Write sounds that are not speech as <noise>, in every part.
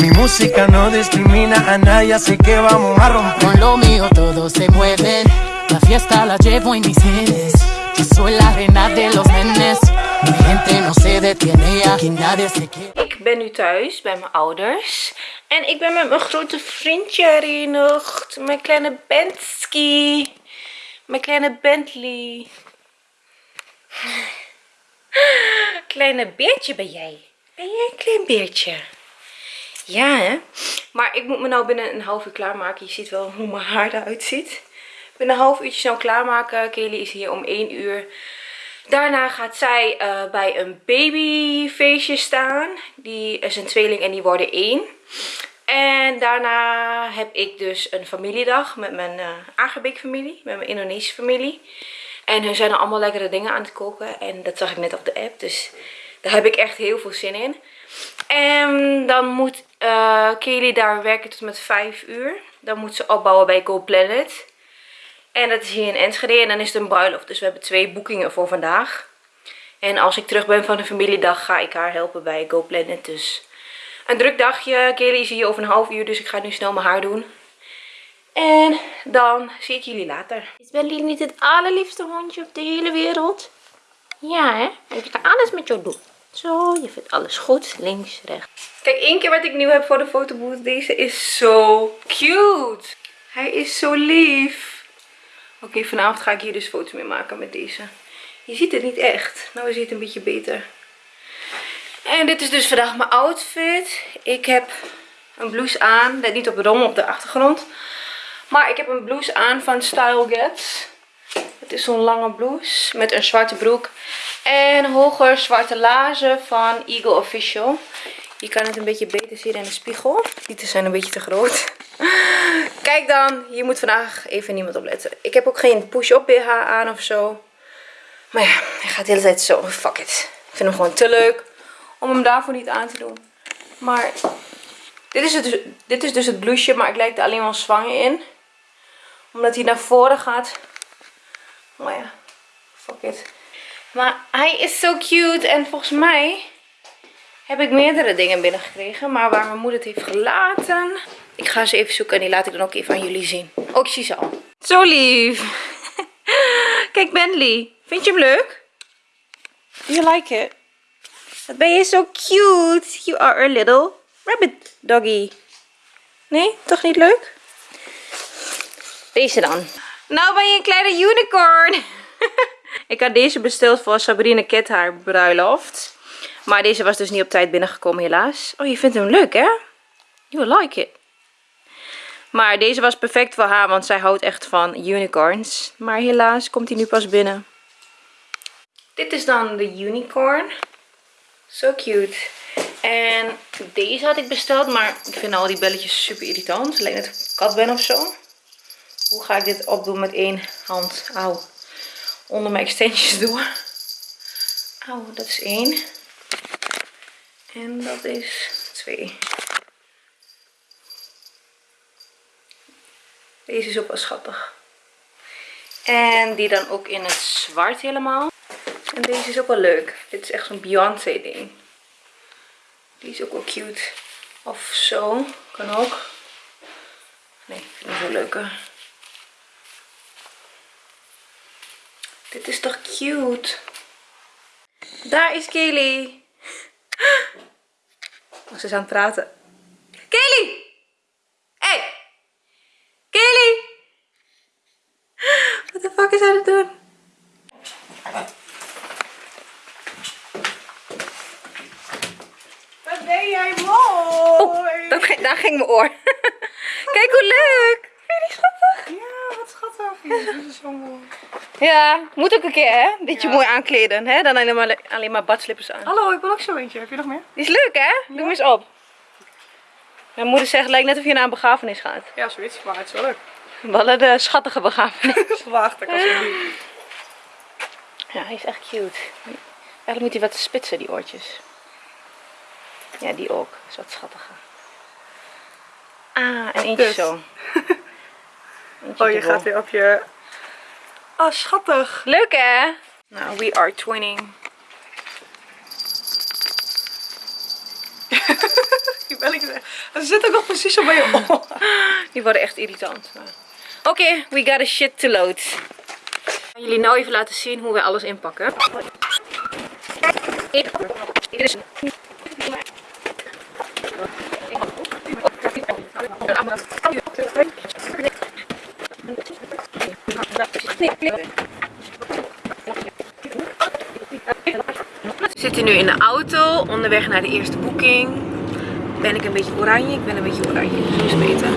Mi música no discrimina a nadie, así que vamos a romper. Con lo mío todo se mueve. La fiesta la llevo en mis genes. Yo soy la reina de los nenes. Mi gente no se detiene, aquí nadie se quiere. Ik ben nu thuis bij mijn ouders. En ik ben met mijn grote vriendje herenigd. Mijn kleine Bensky. Mijn kleine Bentley. <laughs> Kleine beertje ben jij. Ben jij een klein beertje? Ja, hè? Maar ik moet me nou binnen een half uur klaarmaken. Je ziet wel hoe mijn haar eruit ziet. Binnen een half uurtje snel klaarmaken. Kelly is hier om 1 uur. Daarna gaat zij eh, bij een babyfeestje staan. Die is een tweeling en die worden één. En daarna heb ik dus een familiedag met mijn uh, Agerbeek familie. Met mijn Indonesische familie. En hun zijn er allemaal lekkere dingen aan het koken. En dat zag ik net op de app. Dus daar heb ik echt heel veel zin in. En dan moet uh, Kelly daar werken tot met 5 uur. Dan moet ze opbouwen bij Go Planet. En dat is hier in Enschede. En dan is het een bruiloft. Dus we hebben twee boekingen voor vandaag. En als ik terug ben van de familiedag ga ik haar helpen bij Go Planet. Dus een druk dagje. Kelly is hier over een half uur. Dus ik ga nu snel mijn haar doen. En dan zie ik jullie later. Is Bentley niet het allerliefste hondje op de hele wereld? Ja, hè? Ik ga alles met jou doen. Zo, je vindt alles goed. Links, rechts. Kijk, één keer wat ik nieuw heb voor de fotobooth. Deze is zo cute. Hij is zo lief. Oké, vanavond ga ik hier dus foto's mee maken met deze. Je ziet het niet echt. Nou is het een beetje beter. En dit is dus vandaag mijn outfit. Ik heb een blouse aan. Let niet op de rommel op de achtergrond. Maar ik heb een blouse aan van Style Get. Het is zo'n lange blouse met een zwarte broek. En hoger zwarte laarzen van Eagle Official. Je kan het een beetje beter zien in de spiegel. Die zijn een beetje te groot. <laughs> Kijk dan, hier moet vandaag even niemand op letten. Ik heb ook geen push-up BH aan of zo. Maar ja, hij gaat de hele tijd zo. Fuck it. Ik vind hem gewoon te leuk om hem daarvoor niet aan te doen. Maar dit is, het, dus- dit is dus het blouseje, maar ik lijk er alleen wel zwanger in. Omdat hij naar voren gaat. Maar ja, fuck it. Maar hij is zo cute en volgens mij heb ik meerdere dingen binnengekregen. Maar waar mijn moeder het heeft gelaten. Ik ga ze even zoeken en die laat ik dan ook even aan jullie zien. Ook zie ze al. Zo lief. <laughs> Kijk Bentley. Vind je hem leuk? Do you like it? Wat ben je zo cute. You are a little rabbit doggy. Nee, toch niet leuk? Deze dan. Nou ben je een kleine unicorn. <laughs> ik had deze besteld voor Sabrina Cat haar bruiloft. Maar deze was dus niet op tijd binnengekomen helaas. Oh, je vindt hem leuk hè? You like it. Maar deze was perfect voor haar, want zij houdt echt van unicorns. Maar helaas komt hij nu pas binnen. Dit is dan de unicorn. Zo so cute. En deze had ik besteld, maar ik vind al die belletjes super irritant. Alleen dat ik kat ben of zo. Hoe ga ik dit opdoen met één hand? Auw. Onder mijn extensions door. Auw, dat is één. En dat is twee. Deze is ook wel schattig. En die dan ook in het zwart helemaal. En deze is ook wel leuk. Dit is echt zo'n Beyoncé ding. Die is ook wel cute. Of zo. Kan ook. Nee, ik vind hem zo leuker. Dit is toch cute. Daar is Kelly. Oh, ze is aan het praten. Kelly! Hey! Kelly! Wat de fuck is hij aan het doen? Wat ben jij mooi! Dat ging, daar ging mijn oor. <laughs> Kijk hoe leuk! Vind je die schattig? Ja, wat schattig. Ja, dit is zo mooi. Ja, moet ook een keer hè? Beetje mooi aankleden. Hè? Dan alleen maar, alleen maar badslippers aan. Hallo, ik wil ook zo eentje. Heb je nog meer? Die is leuk hè? Doe hem eens op. Mijn moeder zegt, lijkt net of je naar een begrafenis gaat. Ja, zoiets. Maar het is wel leuk. Hadden de schattige begrafenis. Wacht, ik als Ja, hij is echt cute. Eigenlijk moet hij wat spitsen, die oortjes. Ja, die ook. Dat is wat schattiger. Ah, en eentje Dus. zo. <laughs> Eentje Oh, je gaat weer op je... Oh, schattig. Leuk hè? Nou, we are twinning. Belletjes. En ze zit ook nog precies zo bij je oor. <laughs> Die worden echt irritant. Oké, we got a shit to load. Ik ga jullie nou even laten zien hoe we alles inpakken. We zitten nu in de auto, onderweg naar de eerste boeking. Ben ik een beetje oranje? Ik ben een beetje oranje, het beter.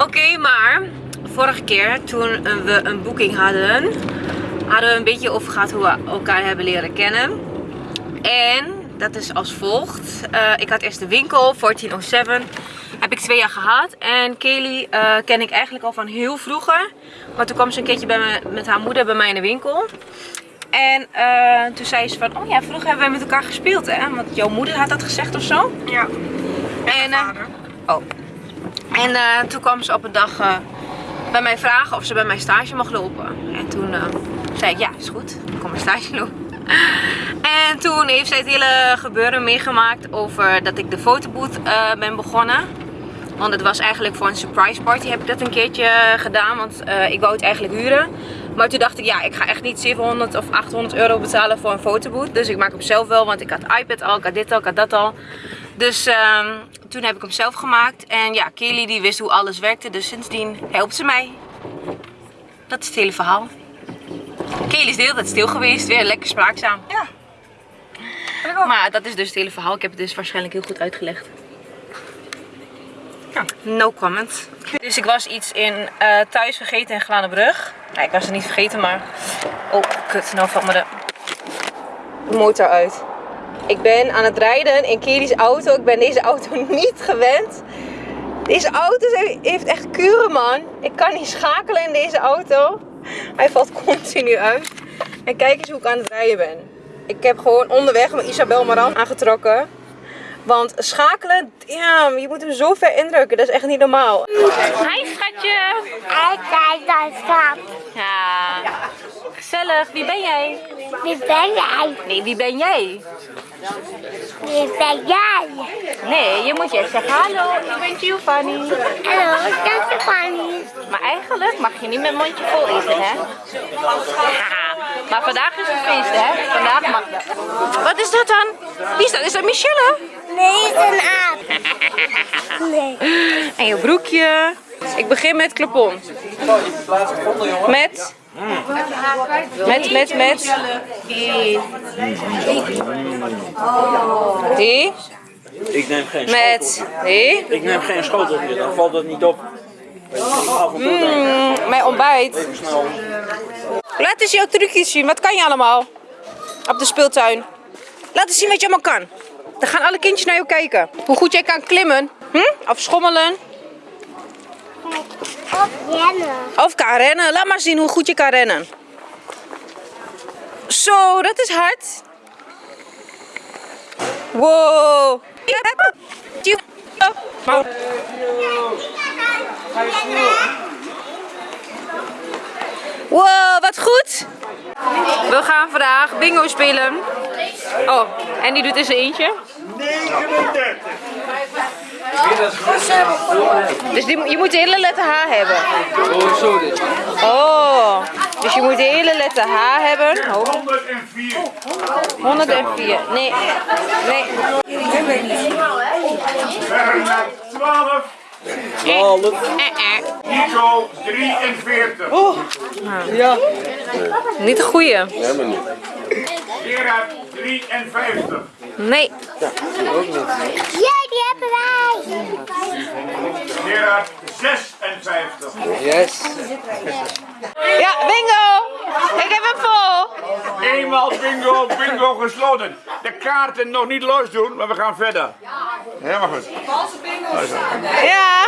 Oké, maar vorige keer toen we een boeking hadden, hadden we een beetje over gehad hoe we elkaar hebben leren kennen. En dat is als volgt. Eh, ik had eerst de winkel, 1407. Heb ik twee jaar gehad. En Kelly eh, ken ik eigenlijk al van heel vroeger. Maar toen kwam ze een keertje bij me, met haar moeder bij mij in de winkel. En eh, toen zei ze van, oh ja, vroeger hebben wij met elkaar gespeeld hè. Want jouw moeder had dat gezegd of zo. Ja. En, eh, oh. en eh, toen kwam ze op een dag bij mij vragen of ze bij mij stage mag lopen. En toen zei ik, ja, is goed. Ik kom een stage lopen. En toen heeft zij het hele gebeuren meegemaakt over dat ik de fotoboot eh, ben begonnen. Want het was eigenlijk voor een surprise party heb ik dat een keertje gedaan. Want eh, ik wou het eigenlijk huren. Maar toen dacht ik, ja, ik ga echt niet 700 of 800 euro betalen voor een fotoboot. Dus ik maak hem zelf wel, want ik had iPad al, ik had dit al, ik had dat al. Dus ehm, toen heb ik hem zelf gemaakt. En ja, Kelly die wist hoe alles werkte. Dus sindsdien helpt ze mij. Dat is het hele verhaal. Kelly is de hele tijd stil geweest. Weer lekker spraakzaam. Ja. Maar dat is dus het hele verhaal. Ik heb het dus waarschijnlijk heel goed uitgelegd. Ja, no comment. Dus ik was iets in eh, thuis vergeten in Glanenbrug. Nee, ik was het niet vergeten, maar... Oh, kut. Nou valt me de motor uit. Ik ben aan het rijden in Kelly's auto. Ik ben deze auto <laughs> niet gewend. Deze auto heeft echt kuren, man. Ik kan niet schakelen in deze auto. Hij valt continu uit. En kijk eens hoe ik aan het rijden ben. Ik heb gewoon onderweg mijn Isabel Maran aangetrokken. Want schakelen, damn, je moet hem zo ver indrukken. Dat is echt niet normaal. Hi schatje. Hij kijkt naar schat. Ja, gezellig. Wie ben jij? Wie ben jij? Nee, wie ben jij? Wie ben jij? Nee, je moet je zeggen hallo, ik ben Giovanni. Hallo, dat is Fanny. Maar eigenlijk mag je niet met mondje vol eten, hè? Haha. <laughs> Maar vandaag is het feest, hè? Vandaag mag dat. Wat is dat dan? Wie is dat? Is dat Michelle? Nee, is een aap. Nee. En je broekje. Ik begin met klepon. Met. Met, met, met. Die. Ik neem geen Met. schotel. Die. Ik neem geen schoteltje, dan valt het niet op. Mm, mijn ontbijt. even snel. Laat eens jouw trucjes zien. Wat kan je allemaal? Op de speeltuin. Laat eens zien wat je allemaal kan. Dan gaan alle kindjes naar jou kijken. Hoe goed jij kan klimmen. Hm? Of schommelen. Op rennen. Of kan rennen. Laat maar zien hoe goed je kan rennen. Zo, dat is hard. Wow. Wow, wat goed. We gaan vandaag bingo spelen. Oh, en die doet in zijn eentje. 39. Dus die, je moet de hele letter H hebben. Oh, dus je moet de hele letter H hebben. Oh, 104. 104. Nee, nee. Verder naar 12. Eh, eh. Nico 43. Niet de goeie. Gerard 53. Nee. Ja, die hebben wij. Gerard 56. Ja, bingo. Ik heb hem vol. Eenmaal bingo, bingo gesloten. De kaarten nog niet los doen, maar we gaan verder. Helemaal goed. Ja,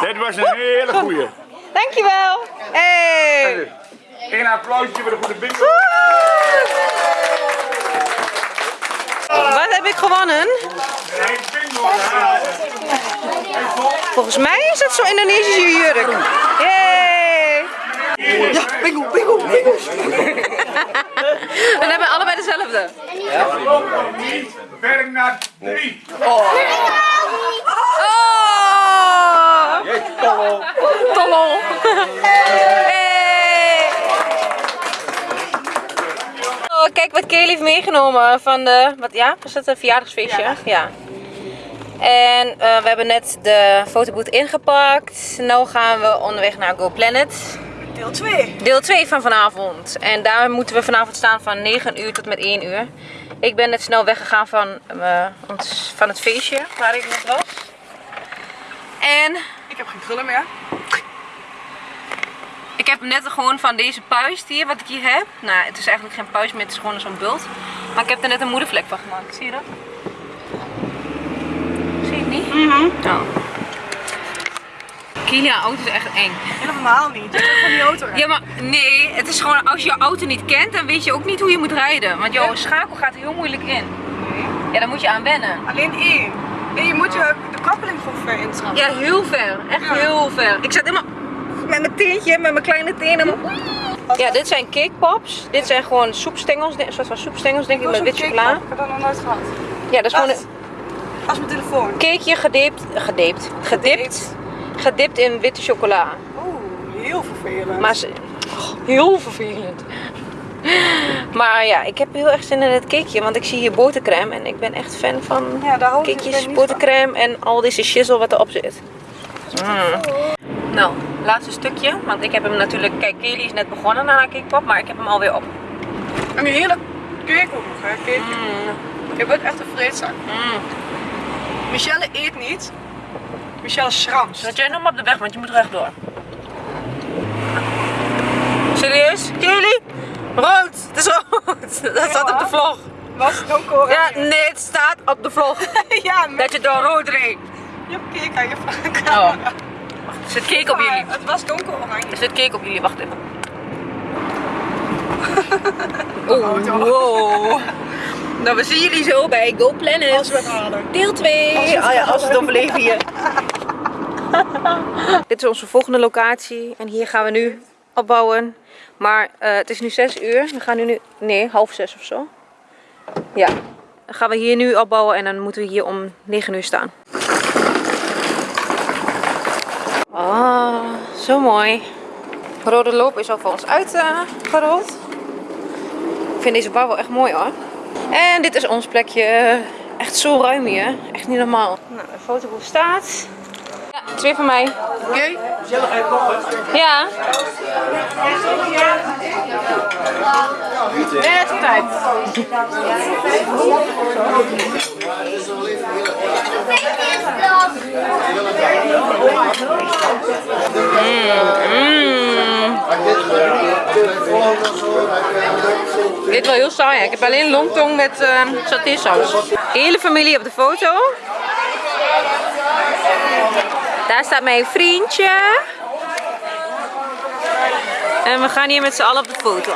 Dit was een hele goeie. dankjewel. Hey. Een applausje voor de goede bingo. Heb ik gewonnen? Volgens mij is het zo'n Indonesische jurk. Yay. Ja, bingo, bingo, bingo. <laughs> We hebben allebei dezelfde. Bernard 3. Oh! Jeetje, Tollo. <laughs> Oh, kijk wat Kelly heeft meegenomen van de, wat ja, was het een verjaardagsfeestje? Ja. En eh, we hebben net de fotoboot ingepakt. Nu gaan we onderweg naar Go Planet. Deel 2. Deel 2 van vanavond. En daar moeten we vanavond staan van 9 uur tot met 1 uur. Ik ben net snel weggegaan van, eh, ons, van het feestje waar ik net was. En Ik heb geen krullen meer. Ik heb net gewoon van deze puist hier, wat ik hier heb. Nou, het is eigenlijk geen puist meer, het is gewoon zo'n bult. Maar ik heb er net een moedervlek van gemaakt. Zie je dat? Zie je het niet? Mhm. Oh. Kilia, auto is echt eng. Helemaal niet. Hebt van die auto. Ja, maar nee, het is gewoon als je je auto niet kent, dan weet je ook niet hoe je moet rijden. Want jouw schakel gaat heel moeilijk in. Ja, daar moet je aan wennen. Alleen één. En je moet je de koppeling gewoon ver intrappen. Ja, heel ver. Echt Ja. heel ver. Ik zat helemaal met mijn teentje, met mijn kleine tenen. Ja, dit zijn cake pops. Dit zijn gewoon soepstengels, een soort van soepstengels denk ik, met wit chocola. Ik heb dat nog nooit gehad. Ja, dat is gewoon een Als mijn telefoon. cakeje gedipt, gedipt, gedipt, gedipt in witte chocola. Oeh, heel vervelend. Maar ze, oh, heel vervelend. Maar ja, ik heb heel erg zin in het cakeje, want ik zie hier botercrème en ik ben echt fan van Ja, daar hou ik dus cakejes, botercrème en al deze shizzle wat erop zit. Mm. Nou, laatste stukje, want ik heb hem natuurlijk, kijk Kelly is net begonnen aan haar maar ik heb hem alweer op. En een hele cake ook nog, hè. Cake. Mm. Je bent echt een vreedzak. Mm. Michelle eet niet. Michelle schrams. Zet jij nog maar op de weg, want je moet rechtdoor. Serieus? Kelly? Rood! Het is rood! <laughs> Dat staat op de vlog. Was donker. Ja, nee, het staat op de vlog. <laughs> ja, Dat je door rood reed. je cake aan je Oh. camera. Zit cake op jullie. Het was donker oranje. Er zit cake op jullie, wacht even. <laughs> Oh, wow. Nou, we zien jullie zo bij Go Planet. Als we het halen. Deel 2. Oh ja, als we het overleven hier. <laughs> Dit is onze volgende locatie. En hier gaan we nu opbouwen. Maar eh, het is nu 6 uur. We gaan nu, nu... Nee, half 6 of zo. Ja. Dan gaan we hier nu opbouwen. En dan moeten we hier om 9 uur staan. Zo mooi. Rode loop is al voor ons uitgerold. ik vind deze bouw wel echt mooi hoor. En dit is ons plekje. Echt zo ruim hier. Echt niet normaal. Nou, de fotoboek staat. Ja, twee van mij. Oké. Ja. Net op tijd. Dit wel heel saai. Ik heb alleen longtong met uh, satésaus. Hele familie op de foto. Daar staat mijn vriendje. En we gaan hier met z'n allen op de foto.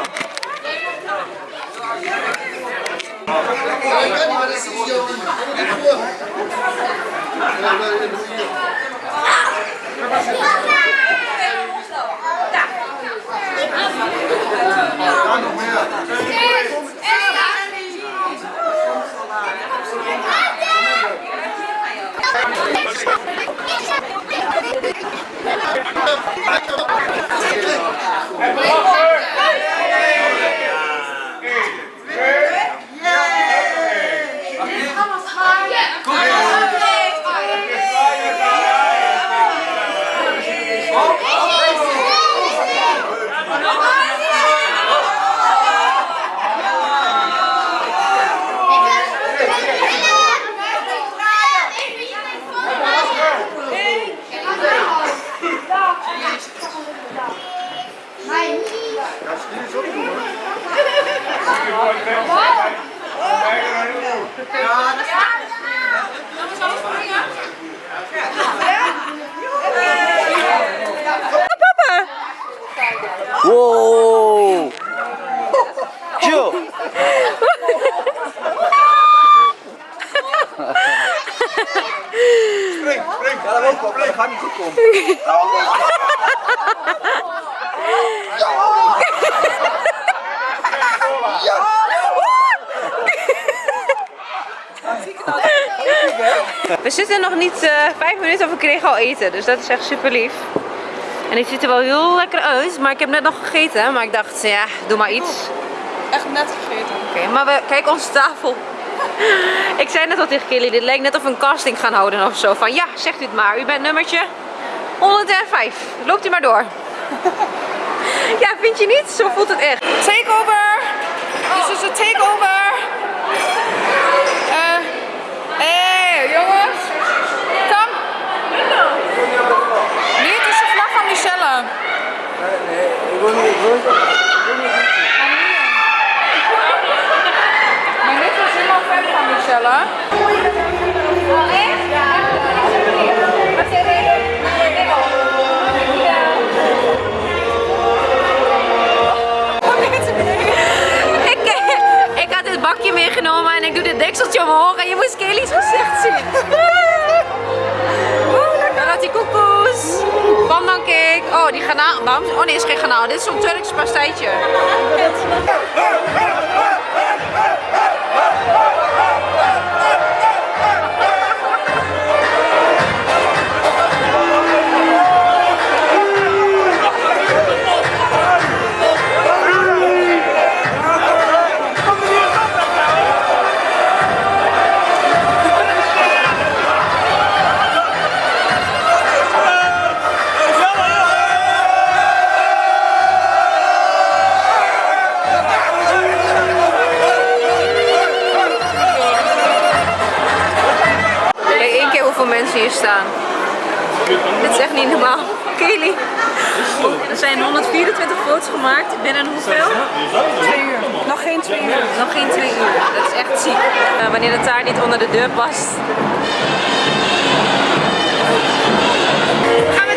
Wow! We zitten nog niet eh, vijf minuten of we kregen al eten. Dus dat is echt super lief. En het ziet er wel heel lekker uit. Maar ik heb net nog gegeten. Maar ik dacht, ja, doe maar iets. Echt net gegeten. Oké, maar we, kijk onze tafel. <laughs> Ik zei net al tegen Kelly, dit lijkt net of we een casting gaan houden of zo. Van ja, zegt u het maar. U bent nummertje 105. Loopt u maar door. <laughs> Ja, vind je niet? Zo voelt het echt. Takeover! Dit is een takeover! Oh, die garnaal. Oh nee, is geen garnaal. Dit is zo'n Turks pastijtje. Hier staan. Dit is echt niet normaal. Kelly. Er zijn 124 foto's gemaakt. Binnen hoeveel? Twee uur. Nog geen twee uur. Nog geen twee uur. Dat is echt ziek. Eh, wanneer de taart niet onder de deur past. Gaan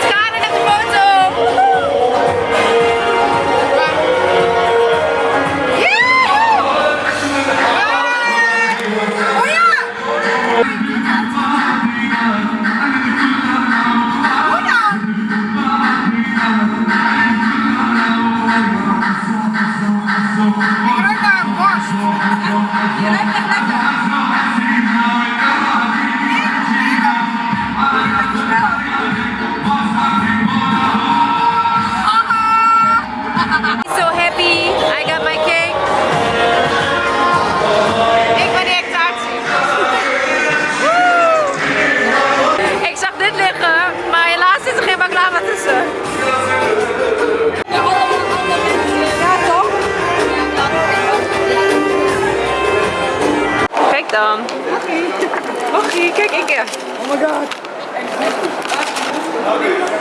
Dan. Wacht, kijk ik er. Oh my god.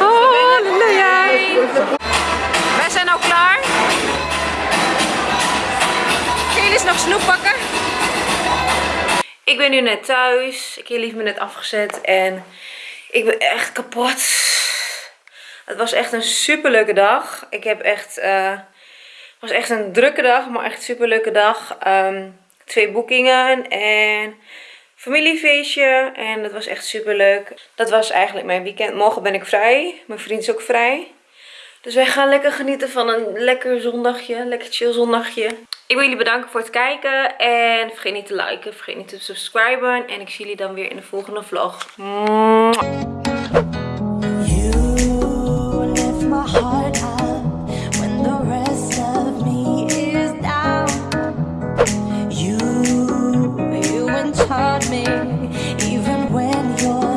Oh, halleluja. Wij zijn nou klaar. Kelly is nog snoep pakken. Ik ben nu net thuis. Kelly heeft me net afgezet en ik ben echt kapot. Het was echt een super leuke dag. Ik heb echt, eh, het was echt een drukke dag, maar echt super leuke dag. Ehm, twee boekingen en familiefeestje en dat was echt super leuk. Dat was eigenlijk mijn weekend. Morgen ben ik vrij. Mijn vriend is ook vrij. Dus wij gaan lekker genieten van een lekker zondagje. Lekker chill zondagje. Ik wil jullie bedanken voor het kijken. En vergeet niet te liken. Vergeet niet te subscriben. En ik zie jullie dan weer in de volgende vlog. heart.